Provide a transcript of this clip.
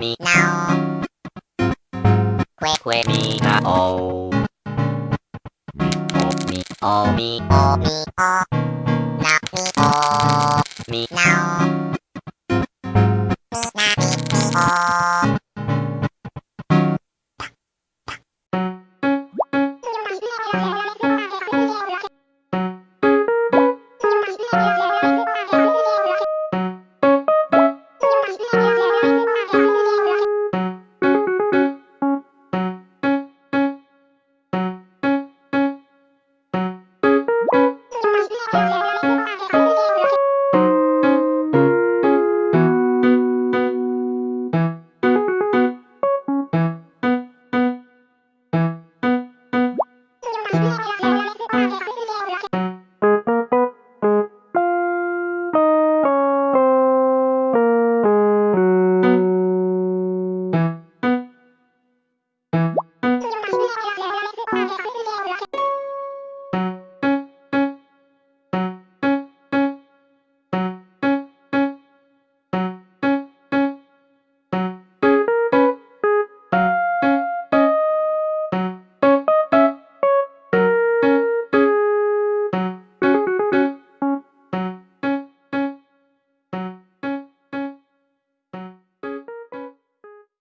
me now. Quick, quick me now. Me, oh, me, oh, me, oh, me, oh, now me, oh, me now.